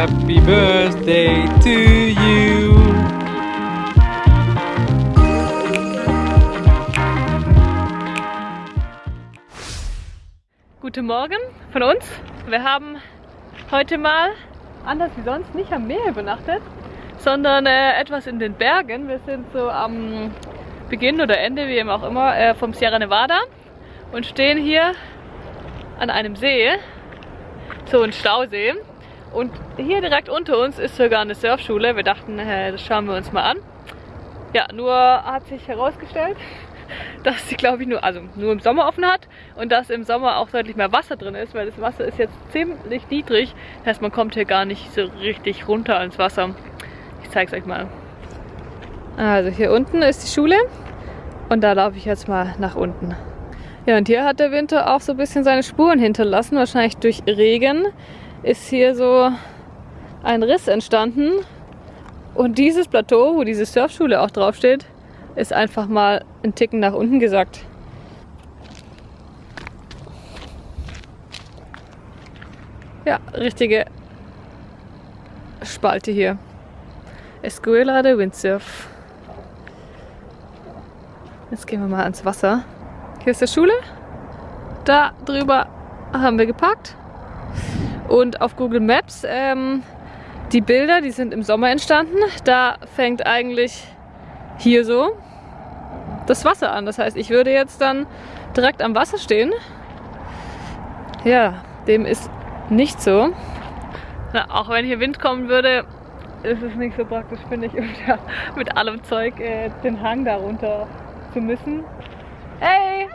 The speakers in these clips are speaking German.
Happy birthday to you. Guten Morgen von uns. Wir haben heute mal, anders wie sonst, nicht am Meer übernachtet, sondern äh, etwas in den Bergen. Wir sind so am Beginn oder Ende, wie eben auch immer, äh, vom Sierra Nevada und stehen hier an einem See, so ein Stausee. Und hier direkt unter uns ist sogar eine Surfschule. Wir dachten, äh, das schauen wir uns mal an. Ja, nur hat sich herausgestellt, dass sie, glaube ich, nur, also nur im Sommer offen hat und dass im Sommer auch deutlich mehr Wasser drin ist, weil das Wasser ist jetzt ziemlich niedrig. Das heißt, man kommt hier gar nicht so richtig runter ins Wasser. Ich zeige es euch mal. Also hier unten ist die Schule und da laufe ich jetzt mal nach unten. Ja, und hier hat der Winter auch so ein bisschen seine Spuren hinterlassen, wahrscheinlich durch Regen ist hier so ein Riss entstanden. Und dieses Plateau, wo diese Surfschule auch draufsteht, ist einfach mal einen Ticken nach unten gesackt. Ja, richtige Spalte hier. Escuela de Windsurf. Jetzt gehen wir mal ans Wasser. Hier ist die Schule. Da drüber haben wir geparkt. Und auf Google Maps, ähm, die Bilder, die sind im Sommer entstanden. Da fängt eigentlich hier so das Wasser an. Das heißt, ich würde jetzt dann direkt am Wasser stehen. Ja, dem ist nicht so. Na, auch wenn hier Wind kommen würde, ist es nicht so praktisch, finde ich, mit allem Zeug äh, den Hang darunter zu müssen. Hey!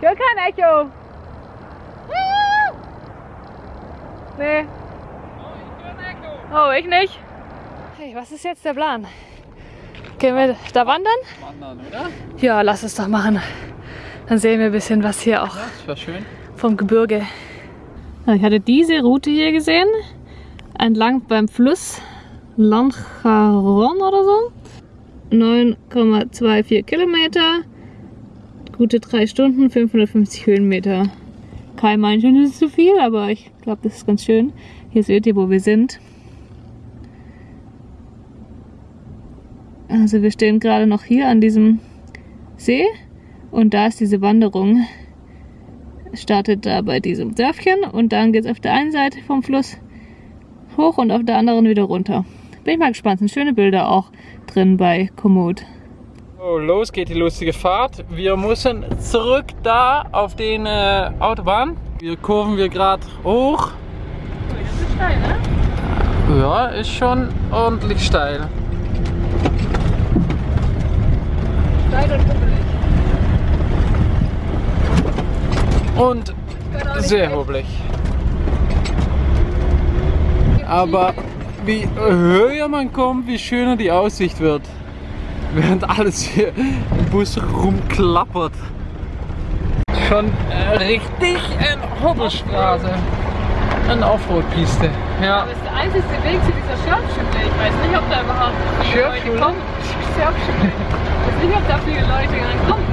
Ich höre kein Echo. Nee. Oh, ich nicht. Hey, was ist jetzt der Plan? Gehen wir da wandern? Wandern, oder? Ja, lass es doch machen. Dann sehen wir ein bisschen was hier auch schön. vom Gebirge. Ich hatte diese Route hier gesehen, entlang beim Fluss Lancharon oder so. 9,24 Kilometer, gute drei Stunden, 550 Höhenmeter. Kein meint das ist zu viel, aber ich glaube, das ist ganz schön. Hier seht ihr, wo wir sind. Also wir stehen gerade noch hier an diesem See und da ist diese Wanderung. Startet da bei diesem Dörfchen und dann geht es auf der einen Seite vom Fluss hoch und auf der anderen wieder runter. Bin ich mal gespannt, sind schöne Bilder auch drin bei Komoot. So, los geht die lustige Fahrt. Wir müssen zurück da auf den äh, Autobahn. Wir kurven wir gerade hoch. Das ist steil, ne? Ja, ist schon ordentlich steil. Steil und hubbelig. Und sehr hobelig. Aber wie höher man kommt, wie schöner die Aussicht wird. Während alles hier im Bus rumklappert. Schon äh, richtig eine Hobbelstraße. Eine Offroad-Piste. Ja. Das ist der einzige Weg zu dieser Surfschule. Ich weiß nicht, ob da überhaupt viele Leute kommen. Ich weiß nicht, ob da viele Leute kommen.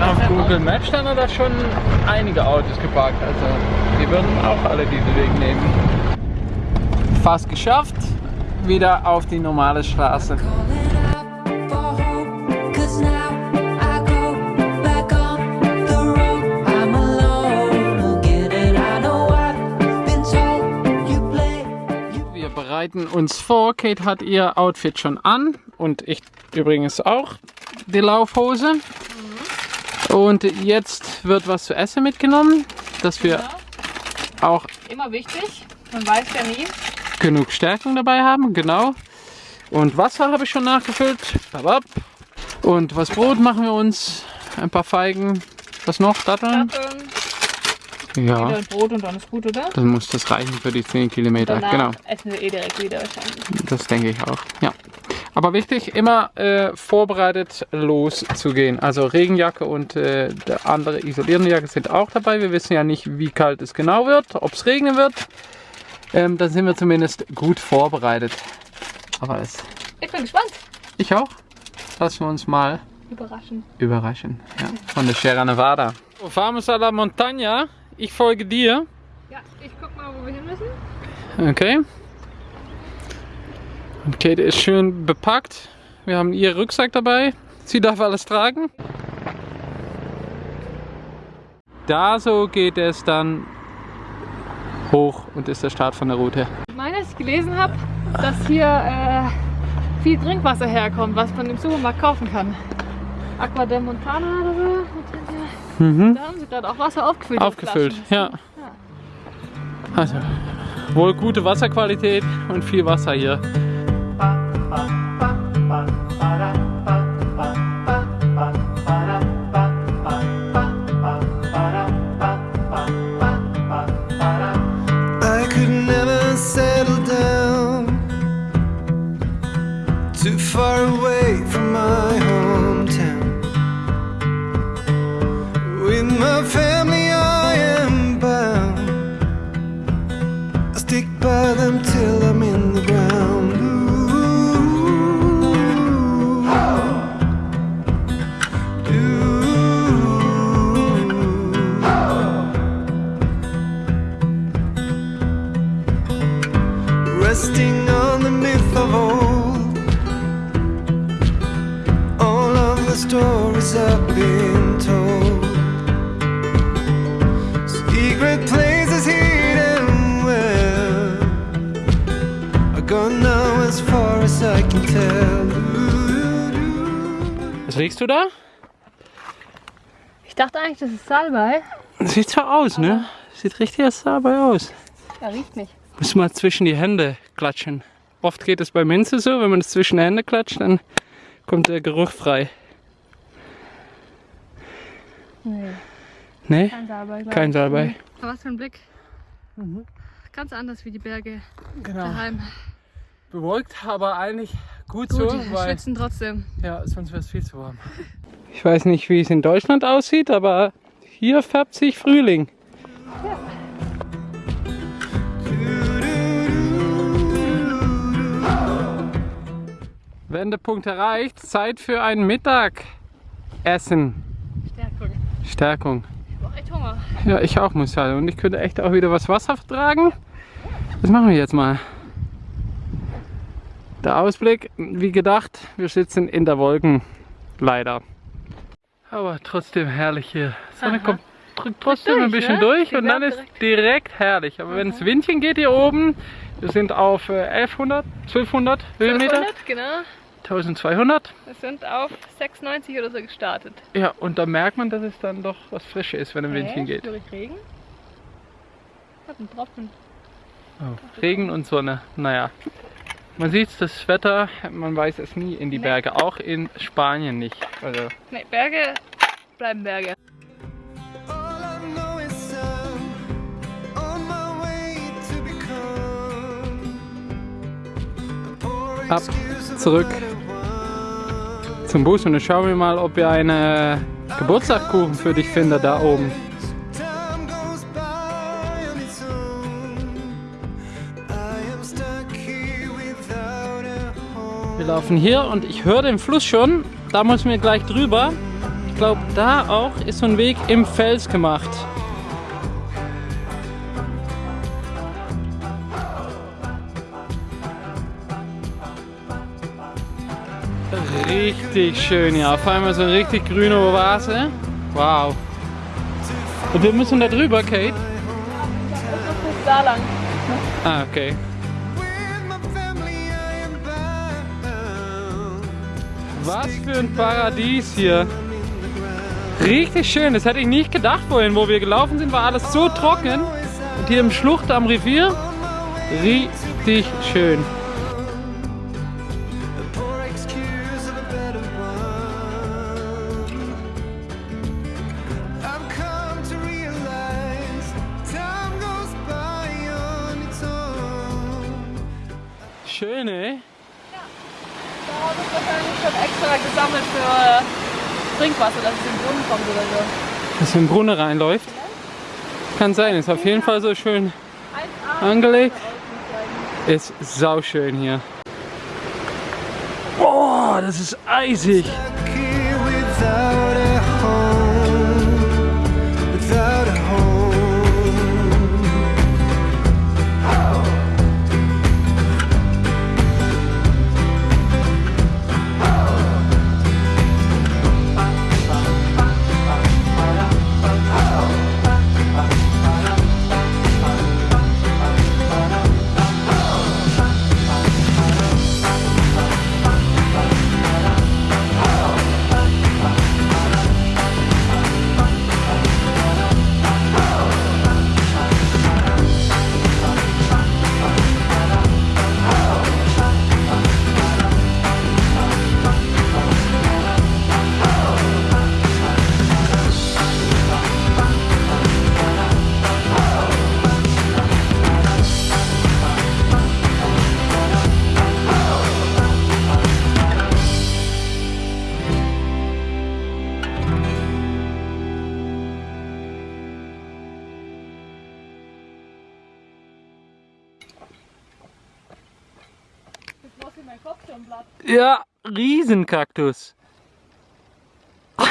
Auf Google Maps standen da schon einige Autos geparkt. Also die würden auch alle diesen Weg nehmen. Fast geschafft. Wieder auf die normale Straße. Wir bereiten uns vor. Kate hat ihr Outfit schon an und ich übrigens auch die Laufhose. Und jetzt wird was zu essen mitgenommen, dass wir auch Immer wichtig. Man weiß ja nie. Genug Stärkung dabei haben, genau. Und Wasser habe ich schon nachgefüllt. Und was Brot machen wir uns? Ein paar Feigen. Was noch? Datteln? Datteln, Ja, wieder Brot und dann ist gut, oder? dann muss das reichen für die 10 Kilometer. Danach Genau, essen wir eh direkt wieder wahrscheinlich. das denke ich auch. Ja. Aber wichtig, immer äh, vorbereitet loszugehen. Also Regenjacke und äh, der andere isolierende Jacke sind auch dabei. Wir wissen ja nicht, wie kalt es genau wird, ob es regnen wird. Ähm, dann sind wir zumindest gut vorbereitet. Aber es, Ich bin gespannt. ich auch. Lassen wir uns mal Überraschend. überraschen. Ja, von der Sierra Nevada. Vamos a la montaña. Ich folge dir. Ja, ich guck mal, wo wir hin müssen. Okay. Und Kate ist schön bepackt. Wir haben ihr Rucksack dabei. Sie darf alles tragen. Da so geht es dann hoch und ist der Start von der Route. Ich meine, dass ich gelesen habe, dass hier äh, viel Trinkwasser herkommt, was man im Supermarkt kaufen kann. Aqua de Montana oder so. Mhm. Da haben sie gerade auch Wasser aufgefüllt. Aufgefüllt, Flaschen. ja. Also, wohl gute Wasserqualität und viel Wasser hier. Das ist Salbei. Sieht so aus, ne? Sieht richtig als dabei aus. Ja, riecht nicht. Muss mal zwischen die Hände klatschen. Oft geht es bei Minze so, wenn man es zwischen die Hände klatscht, dann kommt der Geruch frei. Nee, Ne? kein Salbei. Kein. Salbei. Aber was für ein Blick. Ganz anders wie die Berge Genau. daheim. Bewolkt, aber eigentlich gut, Gut, so, wir weil schwitzen trotzdem. ja, sonst wäre es viel zu warm. Ich weiß nicht, wie es in Deutschland aussieht, aber hier färbt sich Frühling. Wendepunkt erreicht, Zeit für ein Mittagessen. Stärkung. Stärkung. Ich hab auch echt Hunger. Ja, ich auch muss sagen. Und ich könnte echt auch wieder was Wasser vertragen. Das machen wir jetzt mal. Der Ausblick, wie gedacht, wir sitzen in der Wolken. Leider. Aber trotzdem herrlich hier. Sonne Aha. kommt drückt trotzdem durch, ein bisschen ne? durch und dann wärmt ist direkt herrlich. Aber wenn es Windchen geht hier oben, wir sind auf äh, 1100, 1200 Höhenmeter, 1200, genau. 1200. Wir sind auf 96 oder so gestartet. Ja, und da merkt man, dass es dann doch was Frisches ist, wenn ein Windchen Hä? geht. Regen? Hat einen Tropfen. Oh, Regen und Sonne. Naja. Man sieht das Wetter, man weiß es nie in die Nee. Berge, auch in Spanien nicht. Also Ne, Berge bleiben Berge. Ab, zurück. zum Bus und dann schauen wir mal, ob wir einen Geburtstagskuchen für dich finden da oben. Wir laufen hier und ich höre den Fluss schon. Da müssen wir gleich drüber. Ich glaube, da auch ist so ein Weg im Fels gemacht. Richtig schön, ja. Auf einmal so eine richtig grüne Oase. Wow. Und wir müssen da drüber, Kate. Da lang. Ah, okay. Was für ein Paradies hier. Richtig schön, das hätte ich nicht gedacht vorhin. Wo wir gelaufen sind, war alles so trocken. Und hier im Schlucht am Revier, richtig schön. A poor excuse of a better one. I've come to realize time goes by on its own. Schön, ey. Da haben wir wahrscheinlich schon extra gesammelt für äh, Trinkwasser, dass es in den Brunnen kommt oder so. Dass in den Brunnen reinläuft. Kann sein, ist auf jeden Fall so schön 1A. angelegt. Ist sauschön hier. Oh, das ist eisig. Riesenkaktus.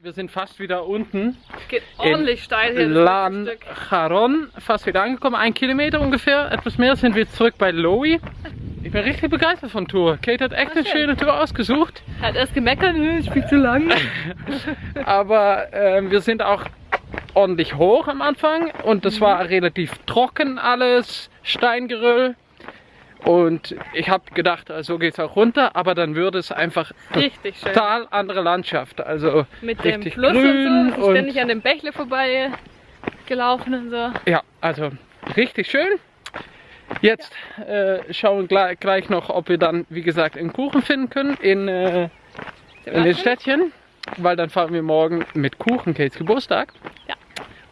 Wir sind fast wieder unten. Geht ordentlich steil hier. Lan. Charon, fast wieder angekommen. Ein Kilometer ungefähr, etwas mehr sind wir zurück bei Lowy. Ich bin richtig begeistert von Tour. Kate hat echt Ah, eine schön. schöne Tour ausgesucht. Hat erst gemeckert, "Nö, ist viel zu lang. Aber ähm, wir sind auch ordentlich hoch am Anfang und das war relativ trocken alles, Steingeröll. Und ich habe gedacht, äh, so geht es auch runter, aber dann würde es einfach Richtig schön. total andere Landschaft. Also Mit dem richtig Fluss grün und so. Ist ständig an dem Bächle vorbei gelaufen und so. Ja, also richtig schön. Jetzt äh, schauen wir gleich, gleich noch, ob wir dann, wie gesagt, einen Kuchen finden können in, äh, in den Städtchen, weil dann fahren wir morgen mit Kuchen Kates Geburtstag. Ja.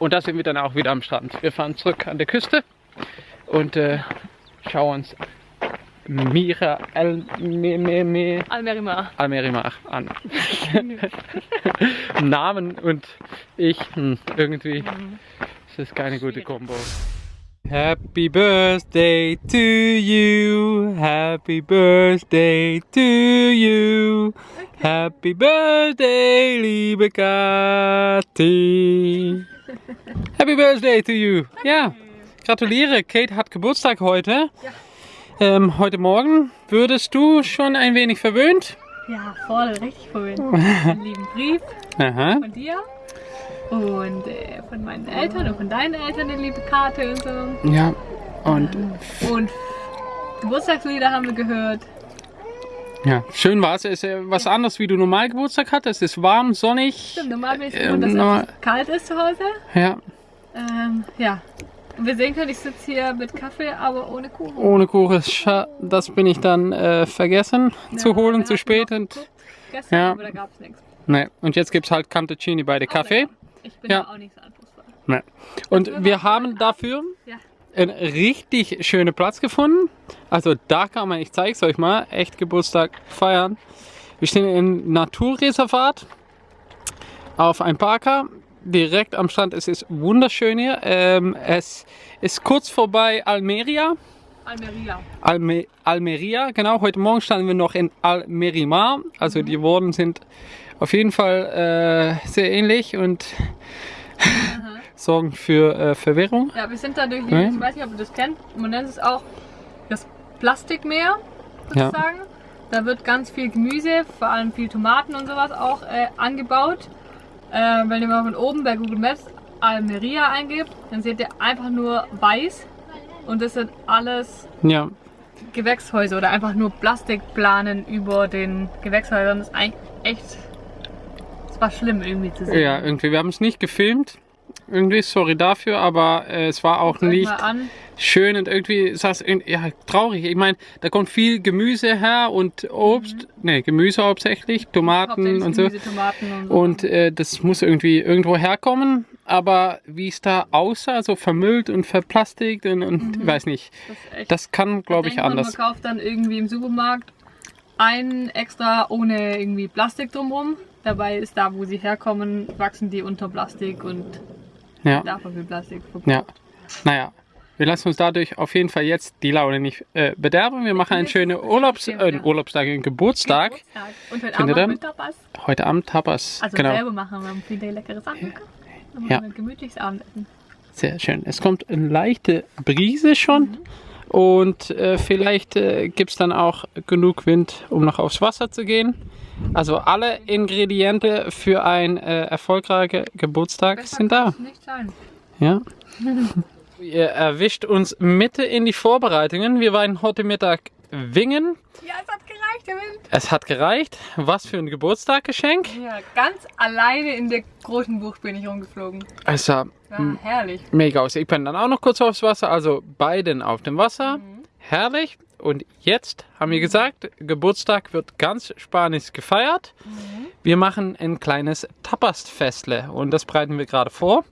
Und da sind wir dann auch wieder am Strand. Wir fahren zurück an der Küste und äh, schauen uns Mira El Me, Me, Me, Almerimar. Almerimar an. Namen und ich, hm, irgendwie ist das keine gute Kombo. Happy birthday to you, happy birthday to you, happy birthday, liebe Kathi. Happy birthday to you. Ja, gratuliere, Kate hat Geburtstag heute. Ähm, heute Morgen würdest du schon ein wenig verwöhnt? Ja, voll, richtig cool. Einen lieben Brief Aha. von dir und äh, von meinen Eltern und von deinen Eltern eine liebe Karte und so. Ja, und Und Geburtstagslieder haben wir gehört. ja, schön war es. Es ist äh, was anderes, wie du normal Geburtstag hattest. Es ist warm, sonnig. Stimmt, normal bin ich Ähm, gewohnt, dass es kalt ist zu Hause. Ja, Ähm, ja. Wir sehen können, ich sitze hier mit Kaffee, aber ohne Kuchen. ohne Kuchen. Das bin ich dann äh, vergessen zu Ja, holen, wir zu spät. Und, Gestern, Ja. aber da gab es nichts. ne, und jetzt gibt es halt Cantuccini bei der Kaffee. Ich bin Ja. auch nicht so anspruchsvoll. Ne. Und wir wir haben dafür Ja. einen richtig schönen Platz gefunden. Also da kann man, ich zeige es euch mal, echt Geburtstag feiern. Wir stehen im Naturreservat auf einem Parker, direkt am Strand. Es ist wunderschön hier. Ähm, es ist kurz vorbei Almeria. Almeria. Alme Almeria, genau. Heute Morgen standen wir noch in Almerimar. Also die Worte sind auf jeden Fall äh, sehr ähnlich und sorgen für äh, Verwirrung. Ja, wir sind da durch, Ja. ich weiß nicht, ob ihr das kennt, man nennt es auch das Plastikmeer, Ja. sozusagen. Da wird ganz viel Gemüse, vor allem viel Tomaten und sowas auch äh, angebaut. Äh, wenn ihr mal von oben bei Google Maps Almeria eingebt, dann seht ihr einfach nur weiß und das sind alles Ja, Gewächshäuser oder einfach nur Plastikplanen über den Gewächshäusern. Das ist eigentlich echt, es war schlimm irgendwie zu sehen. ja, irgendwie. Wir haben es nicht gefilmt. Irgendwie, sorry dafür, aber äh, es war auch nicht schön und irgendwie ist das irgendwie- ja, traurig. Ich meine, da kommt viel Gemüse her und Obst, ne, Gemüse hauptsächlich, Tomaten Hauptsächlich und so. Gemüse, Tomaten und so. Und äh, das muss irgendwie irgendwo herkommen. Aber wie es da aussah, so vermüllt und verplastigt und, und ich weiß nicht. das echt Das kann, glaube ich, anders. Man kauft dann irgendwie im Supermarkt ein extra ohne irgendwie Plastik drumherum. Dabei ist da, wo sie herkommen, wachsen die unter Plastik und Ja, davon viel Plastik verbraucht. ja. Naja. wir lassen uns dadurch auf jeden Fall jetzt die Laune nicht äh, bederben. Wir machen einen schönen Urlaubs, äh, Urlaubstag, einen Geburtstag. Und heute Findet Abend Tapas. Heute Abend Tapas. Also genau. selber machen wir haben viele leckere Sachen Ja. wir ein gemütliches Abendessen. Sehr schön. Es kommt eine leichte Brise schon. Und äh, vielleicht äh, gibt es dann auch genug Wind, um noch aufs Wasser zu gehen. Also alle Ingrediente für einen äh, erfolgreichen Geburtstag sind da. Ja. Ihr erwischt uns Mitte in die Vorbereitungen. Wir waren heute Mittag wingen. Ja, es hat gereicht, der Wind. Es hat gereicht. Was für ein Geburtstaggeschenk. Ja, ganz alleine in der großen Bucht bin ich rumgeflogen. Es sah herrlich. mega aus. Ich bin dann auch noch kurz aufs Wasser, also beiden auf dem Wasser. Herrlich. Und jetzt haben wir gesagt, Geburtstag wird ganz Spanisch gefeiert. Wir machen ein kleines Tapas-Festle und das bereiten wir gerade vor.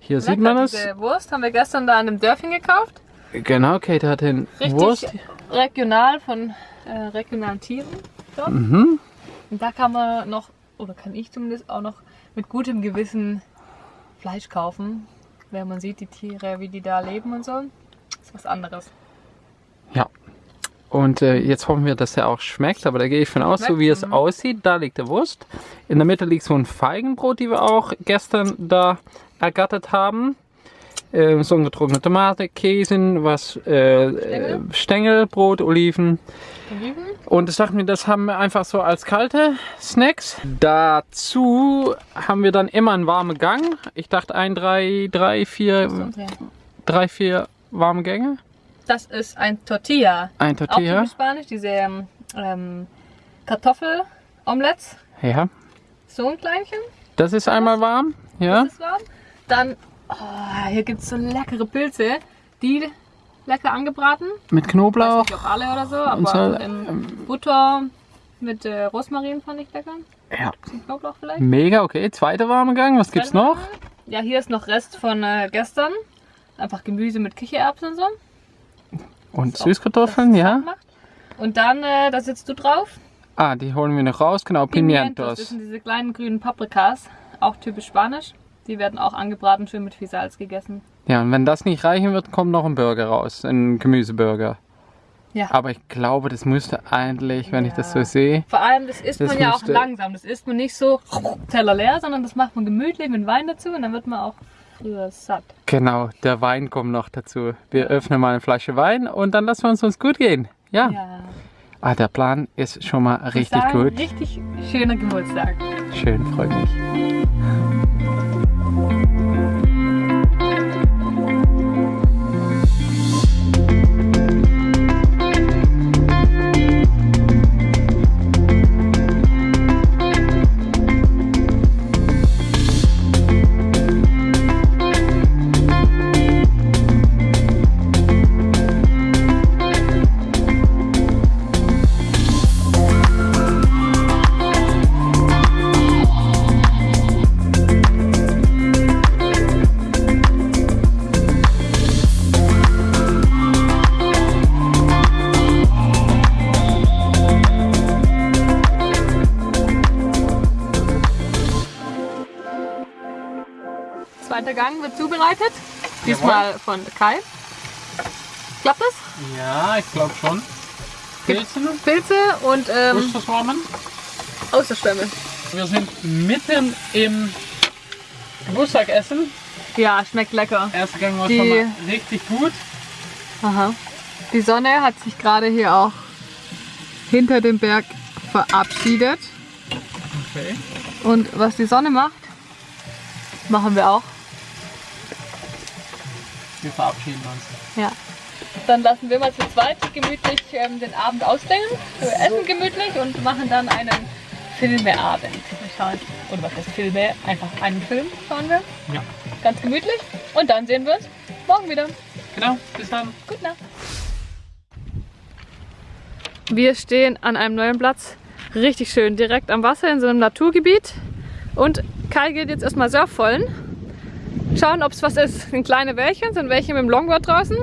Hier sieht man es. Diese Wurst haben wir gestern da an einem Dörfchen gekauft. Genau, Kate hat den Richtig Wurst. regional von äh, regionalen Tieren. dort. Mhm. Und da kann man noch, oder kann ich zumindest auch noch mit gutem Gewissen Fleisch kaufen. Wenn man sieht, die Tiere, wie die da leben und so. Ist was anderes. Ja. Und äh, jetzt hoffen wir, dass der auch schmeckt, aber da gehe ich von aus, so wie es Mhm. aussieht, da liegt der Wurst. In der Mitte liegt so ein Feigenbrot, die wir auch gestern da ergattert haben. Äh, so eine getrocknete Tomate, Käse, was äh, äh, Stängelbrot, Oliven. Oliven. Und das dachten wir, das haben wir einfach so als kalte Snacks. Dazu haben wir dann immer einen warmen Gang. Ich dachte ein, drei, drei, vier, drei, vier warme Gänge. Das ist ein Tortilla. Ein Auch Tortilla. typisch spanisch, diese ähm, ähm, Kartoffel-Omelettes. Ja, So ein Kleinchen. das ist einmal warm. Ja. Das ist warm. Dann, oh, hier gibt es so leckere Pilze. Die lecker angebraten. Mit Weiß Knoblauch. nicht, ob alle oder so, aber Und so, in Butter mit äh, Rosmarin fand ich lecker. Ja. Knoblauch vielleicht. Mega, okay. Zweiter warme Gang. Was gibt's noch? Ja, hier ist noch Rest von äh, gestern. Einfach Gemüse mit Kichererbsen und so. Und Süßkartoffeln, das ja. Und dann, äh, da sitzt du drauf. Ah, die holen wir noch raus. Genau, Das Pimientos. sind diese kleinen grünen Paprikas. Auch typisch spanisch. Die werden auch angebraten, schön mit viel Salz gegessen. Ja, und wenn das nicht reichen wird, kommt noch ein Burger raus. Ein Gemüseburger. Ja. Aber ich glaube, das müsste eigentlich, wenn ich das so Ja. sehe. Vor allem, das isst Das man ja auch langsam. Das isst man nicht so Teller leer, sondern das macht man gemütlich mit Wein dazu und dann wird man auch früher satt. Genau, der Wein kommt noch dazu. Wir öffnen mal eine Flasche Wein und dann lassen wir uns uns gut gehen. Ja. Ja. Ah, der Plan ist schon mal Ich richtig sagen, gut. Richtig schöner Geburtstag. Schön, freut mich. Gang wird zubereitet. Diesmal von Kai. Klappt das? Ja, ich glaube schon. Pilzen, Pilze und ähm, Osterschwammen. Außerschwämme. Wir sind mitten im Geburtstagessen. Ja, schmeckt lecker. Erster Gang war Die- schon mal richtig gut. Aha. Die Sonne hat sich gerade hier auch hinter dem Berg verabschiedet. Okay. Und was die Sonne macht, machen wir auch. Wir verabschieden uns. Ja. Dann lassen wir mal zu zweit gemütlich ähm, den Abend ausklingen. Wir essen gemütlich und machen dann einen Filmeabend. Oder was heißt Filme? Einfach einen Film schauen wir. Ja. Ganz gemütlich. Und dann sehen wir uns morgen wieder. Genau, bis dann. Gute Nacht. Wir stehen an einem neuen Platz. Richtig schön, direkt am Wasser in so einem Naturgebiet. Und Kai geht jetzt erstmal surfvollen. Schauen, ob es was ist. Sind kleine Wellchen, sind welche mit dem Longboard draußen.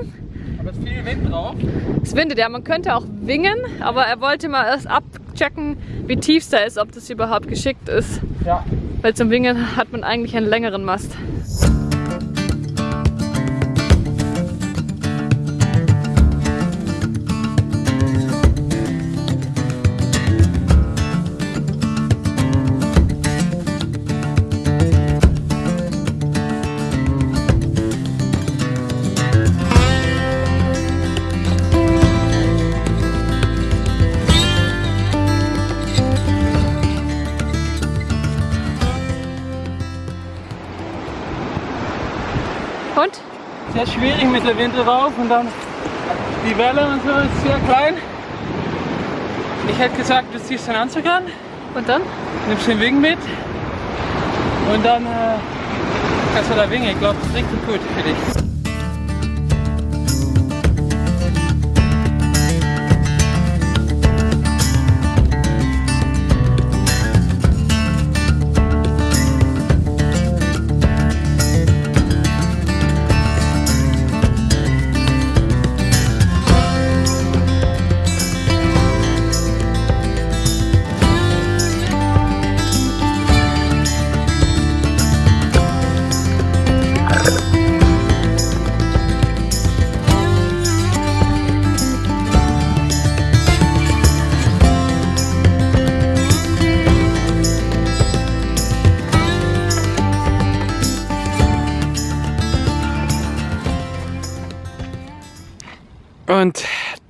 Aber es ist viel Wind drauf. Es windet ja, man könnte auch wingen, aber er wollte mal erst abchecken, wie tief es da ist, ob das überhaupt geschickt ist. Ja. Weil zum Wingen hat man eigentlich einen längeren Mast. Der Wind drauf und dann die Welle und so ist sehr klein. Ich hätte gesagt, du ziehst den Anzug an, Und dann? nimmst den Wing mit und dann äh, kannst du da wingen. Ich glaube, das ist richtig gut für dich.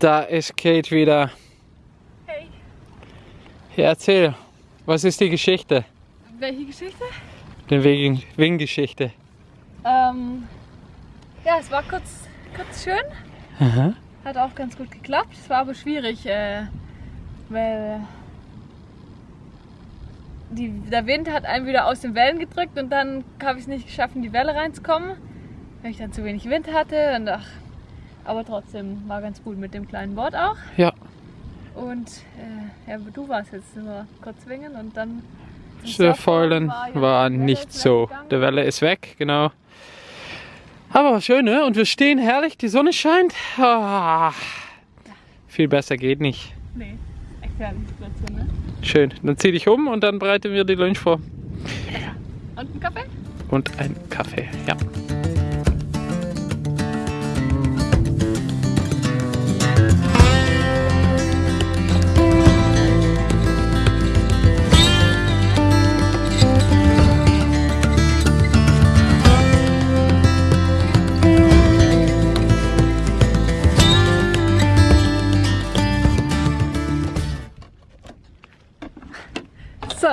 Da ist Kate wieder. Hey. Ja, erzähl, was ist die Geschichte? Welche Geschichte? Die Wing- Wing-Geschichte. Ähm, ja, es war kurz, kurz schön. Aha. Hat auch ganz gut geklappt. Es war aber schwierig, äh, weil die, der Wind hat einen wieder aus den Wellen gedrückt und dann habe ich es nicht geschafft, in die Welle reinzukommen, weil ich dann zu wenig Wind hatte. Und ach, aber trotzdem war ganz gut mit dem kleinen Board auch. Ja, Und äh, ja, du warst jetzt nur kurz schwingen und dann. ja war die Welle nicht so. weggegangen. Der Welle ist weg, genau. Aber schön, ne? Und wir stehen herrlich, die Sonne scheint. Ah, viel besser geht nicht. Nee, echt herrliche Situation, ne? Schön. Dann zieh dich um und dann bereiten wir die Lunch vor. Und ein Kaffee? Und ein Kaffee, ja.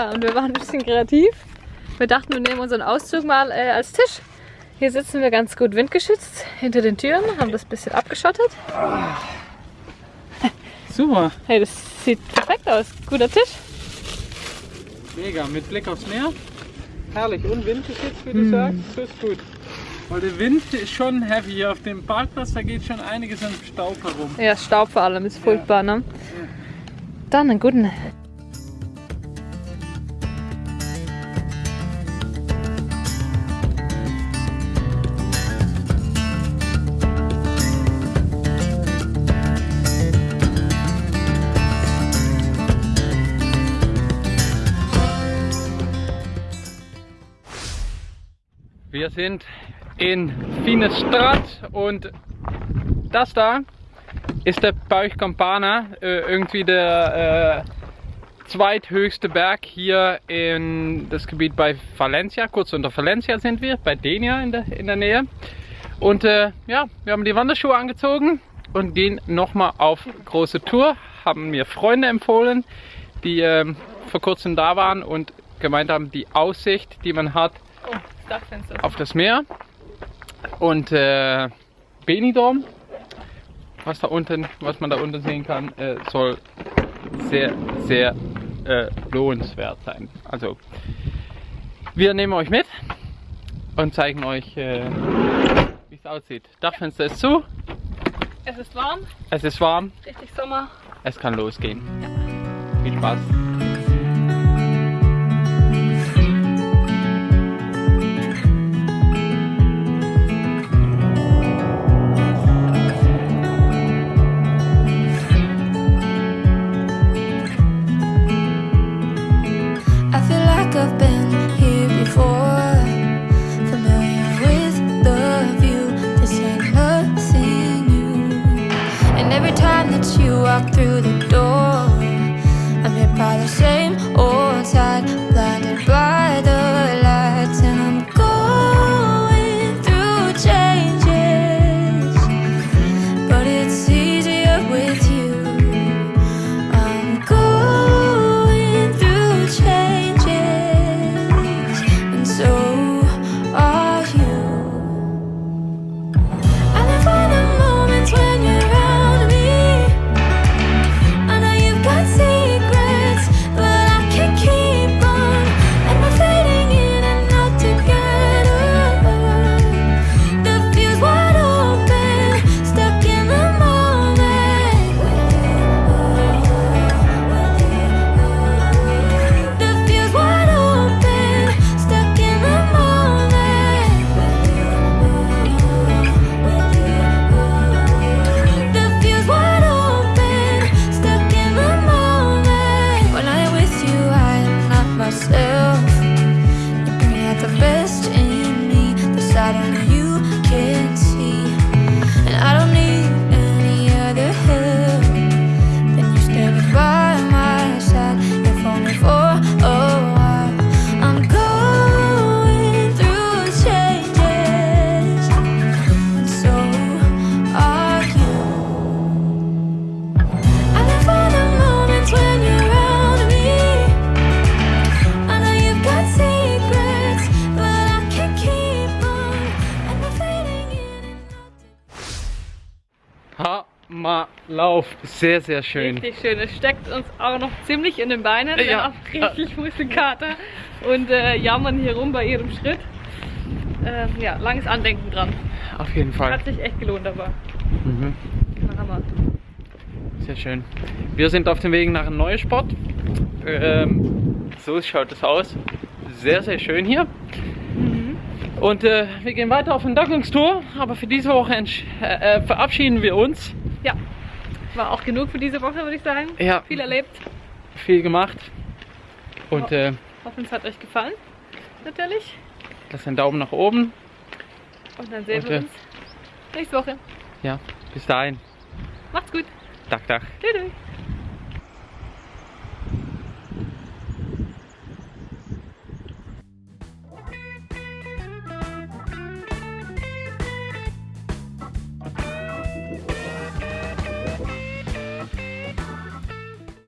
So, und wir waren ein bisschen kreativ. Wir dachten, wir nehmen unseren Auszug mal äh, als Tisch. Hier sitzen wir ganz gut windgeschützt hinter den Türen, haben das ein bisschen abgeschottet. Super. Hey, das sieht perfekt aus. Guter Tisch. Mega, mit Blick aufs Meer. Herrlich, und windgeschützt, wie du sagst. Das ist gut. Weil der Wind ist schon heavy hier auf dem Parkplatz, da geht schon einiges an Staub herum. Ja, Staub vor allem ist furchtbar, ne? Dann einen guten. Sind in Finestrad und das da ist der Berg Campana, äh, irgendwie der äh, zweithöchste Berg hier in das Gebiet bei Valencia. Kurz unter Valencia sind wir, bei Denia in der, in der Nähe. Und äh, ja, wir haben die Wanderschuhe angezogen und gehen nochmal auf große Tour. Haben mir Freunde empfohlen, die ähm, vor kurzem da waren und gemeint haben, die Aussicht, die man hat, Dachfenster. auf das Meer und äh, Benidorm, was da unten, was man da unten sehen kann, äh, soll sehr, sehr äh, lohnenswert sein. Also wir nehmen euch mit und zeigen euch, äh, wie es aussieht. Dachfenster ist zu, Es ist warm, es ist warm, richtig Sommer. es kann losgehen. Viel Spaß. Sehr, sehr schön. Richtig schön. Es steckt uns auch noch ziemlich in den Beinen. Wir Ja. haben richtig Muskelkater und äh, jammern hier rum bei jedem Schritt. Ähm, ja, langes Andenken dran. Auf jeden Fall. Hat sich echt gelohnt, aber Mhm. Hammer. Sehr schön. Wir sind auf dem Weg nach einem neuen Sport. Ähm, so schaut es aus. Sehr, sehr schön hier. Und äh, wir gehen weiter auf eine Entdeckungstour. Aber für diese Woche äh, äh, verabschieden wir uns. War auch genug für diese Woche, würde ich sagen. Ja, Viel erlebt. viel gemacht. Und äh, Hoffen, es hat euch gefallen. Natürlich. lasst einen Daumen nach oben. Und dann sehen Und, wir äh, uns nächste Woche. Ja, bis dahin. Macht's gut. Tag, Tag. Tschüss.